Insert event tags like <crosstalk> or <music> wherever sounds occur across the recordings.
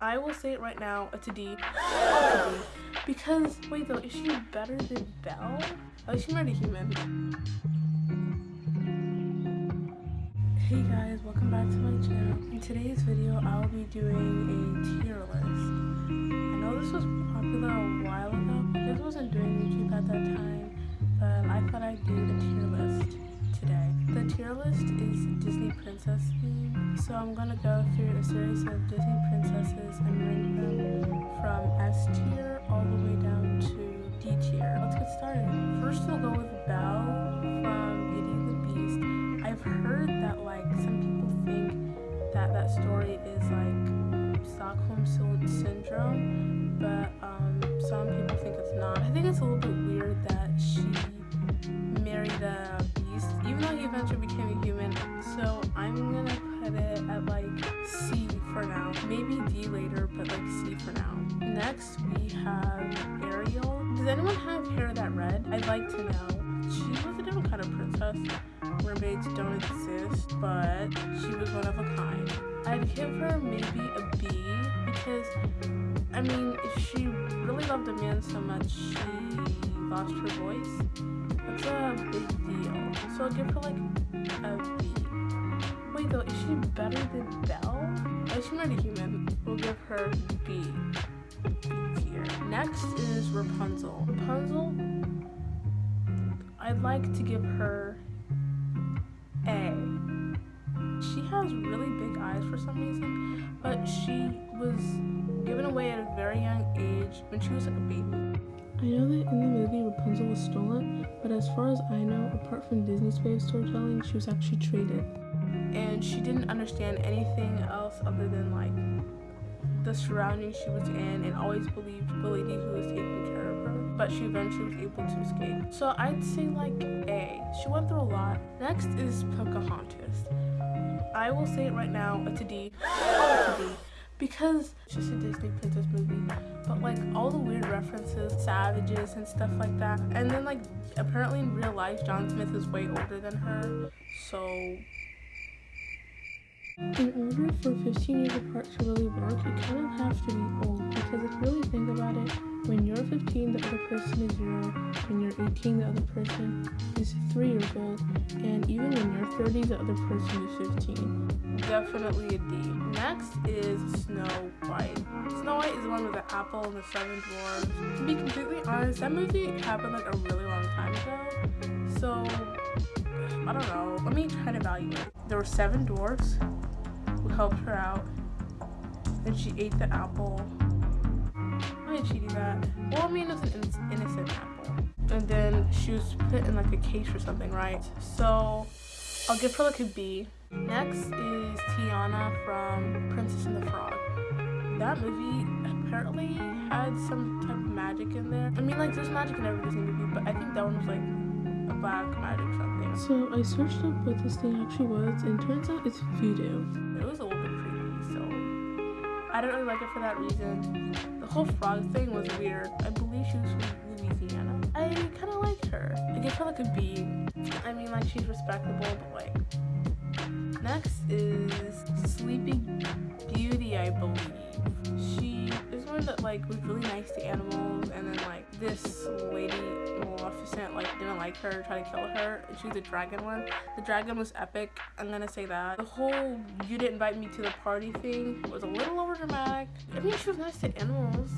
I will say it right now, it's a D. A. <gasps> Because, wait though, is she better than Belle? Least she's not a human. Hey guys, welcome back to my channel. In today's video, I will be doing a tier list. I know this was popular a while ago. Just wasn't doing YouTube at that time, but I thought I'd do the tier list today. The tier list is Disney princess theme, so I'm gonna go through a series of Disney princesses S tier all the way down to D tier. Let's get started. First we'll go with Belle from Beauty and the Beast. I've heard that like some people think that that story is like Stockholm syndrome, but um, some people think it's not. I think it's a little bit weird that she married a beast, even though he eventually became Maybe D later, but like C for now. Next we have Ariel. Does anyone have hair that red? I'd like to know. She was a different kind of princess. Mermaids don't exist, but she was one of a kind. I'd give her maybe a B because, I mean, she really loved a man so much, she lost her voice. That's a big deal. So I'll give her like a B. Wait though, is she better than Belle? Not a human. We'll give her B. Next is Rapunzel. Rapunzel, I'd like to give her A. She has really big eyes for some reason, but she was given away at a very young age when she was like a baby. I know that in the movie Rapunzel was stolen, but as far as I know, apart from Disney's way of storytelling, she was actually traded. And she didn't understand anything else other than like the surroundings she was in and always believed the lady who was taking care of her. But she eventually was able to escape. So I'd say like A. She went through a lot. Next is Pocahontas. I will say it right now, it's a D. <gasps> It's a D because it's just a Disney princess movie. But like all the weird references, savages and stuff like that. And then like apparently in real life, John Smith is way older than her. So in order for 15 years apart to really work, you kind of have to be old because if you really think about it, when you're 15, the other person is 0, when you're 18, the other person is 3 years old, and even when you're 30, the other person is 15. Definitely a D. Next is Snow White. Snow White is the one with the apple and the seven dwarfs. To be completely honest, that movie happened like a really long time ago, so I don't know. Let me try to evaluate. There were seven dwarfs helped her out, and she ate the apple why did she do that? Well, I mean, it was an innocent apple. And then she was put in like a cage or something, right? So I'll give her like a B. Next is Tiana from Princess and the Frog. That movie apparently had some type of magic in there. I mean, like, there's magic in every Disney movie, but I think that one was like a black magic something. So I searched up what this thing actually was, and turns out it's voodoo. It was a little bit creepy, so I don't really like it for that reason. The whole frog thing was weird. I believe she was from Louisiana. I kind of liked her. I give her like a B. I mean, like, she's respectable, but like... Next is Sleeping Beauty, I believe. She is one that like was really nice to animals and then like this Maleficent like didn't like her, tried to kill her. And she was a dragon one. The dragon was epic, I'm gonna say that. The whole you didn't invite me to the party thing was a little over dramatic. I mean she was nice to animals,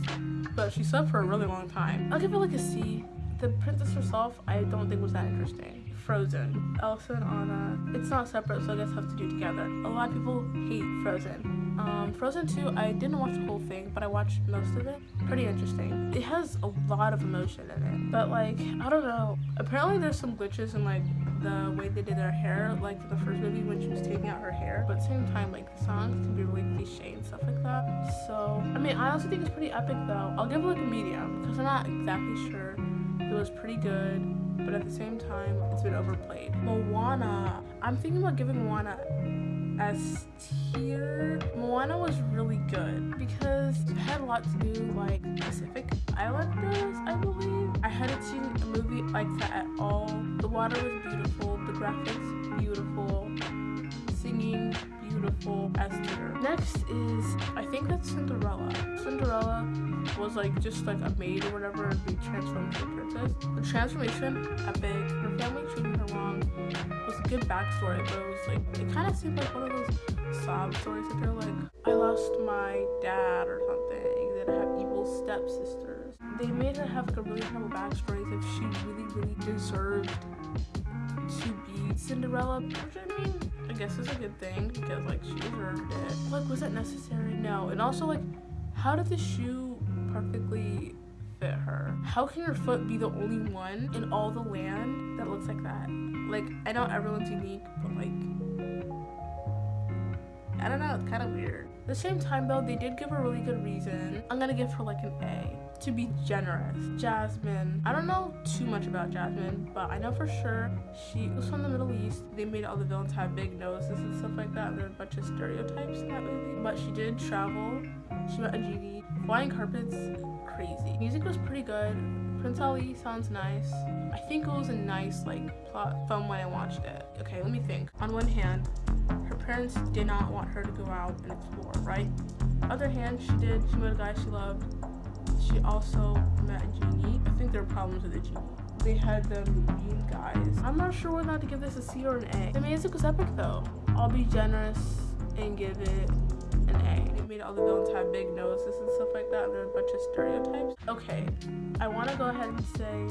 but she slept for a really long time. I'll give it like a C. The princess herself, I don't think was that interesting. Frozen. Elsa and Anna. It's not separate, so I guess have to do together. A lot of people hate Frozen. Um, Frozen 2, I didn't watch the whole thing, but I watched most of it. Pretty interesting. It has a lot of emotion in it. But like, I don't know. Apparently there's some glitches in like the way they did their hair, like the first movie when she was taking out her hair. But at the same time, like the songs can be really cliche and stuff like that. So, I mean, I also think it's pretty epic though. I'll give it like a medium because I'm not exactly sure. It was pretty good but at the same time, it's been overplayed. Moana, I'm thinking about giving Moana S tier. Moana was really good because it had a lot to do like Pacific Islanders, I believe. I hadn't seen a movie like that at all. The water was beautiful, the graphics beautiful, singing beautiful. Next is, I think that's Cinderella. Cinderella was like just like a maid or whatever and be transformed into a princess. The transformation, epic. Her family treated her wrong. It was a good backstory, but it was like, it kind of seemed like one of those sob stories that they're like, I lost my dad or something. Then I have evil stepsisters. They made her have like a really terrible backstory as if she really, really deserved to be Cinderella. Which I mean, I guess is a good thing because like she deserved it. Like, was that necessary? No. And also like, how did the shoe perfectly fit her? How can your foot be the only one in all the land that looks like that? Like, I know everyone's unique, but like, I don't know, it's kind of weird. At the same time though, they did give a really good reason. I'm gonna give her like an A to be generous. Jasmine, I don't know too much about Jasmine, but I know for sure she was from the Middle East. They made all the villains have big noses and stuff like that. There are a bunch of stereotypes in that movie, but she did travel. She met a genie. Flying carpets, crazy. Music was pretty good. Prince Ali sounds nice. I think it was a nice like plot from when I watched it. Okay, let me think. On one hand, her parents did not want her to go out and explore, right? Other hand, she did. She met a guy she loved. She also met a genie. I think there are problems with the genie. They had them being guys. I'm not sure whether to give this a C or an A. The music was epic though. I'll be generous and give it an A. It made all the villains have big noses and stuff like that. And there were a bunch of stereotypes. Okay, I want to go ahead and say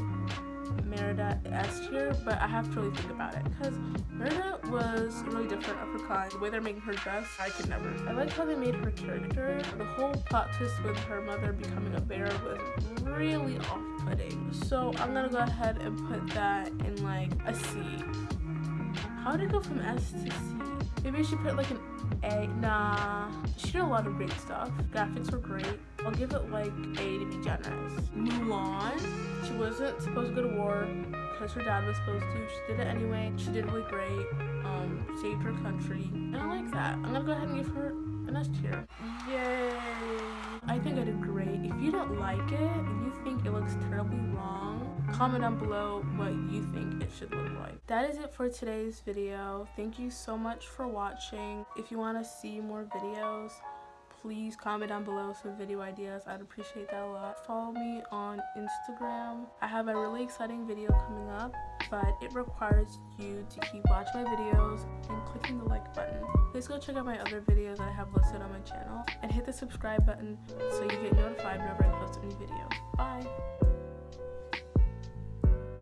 Merida S tier, but I have to really think about it because Merida was really different of her kind. The way they're making her dress, I could never. I like how they made her character. The whole plot twist with her mother becoming a bear was really off-putting. So I'm gonna go ahead and put that in like a C. How did it go from S to C? Maybe I should put like an A. Nah. She did a lot of great stuff. Graphics were great. I'll give it like A to be generous. Mulan. She wasn't supposed to go to war because her dad was supposed to. She did it anyway. She did really great. Um, saved her country. And I like that. I'm gonna go ahead and give her an S tier. Yay. I think I did great. If you don't like it if you think it looks terribly wrong, comment down below what you think it should look like. That is it for today's video. Thank you so much for watching. If you want to see more videos, please comment down below some video ideas i'd appreciate that a lot follow me on instagram i have a really exciting video coming up but it requires you to keep watching my videos and clicking the like button. Please go check out my other videos that i have listed on my channel and hit the subscribe button so you get notified whenever i post a new video. Bye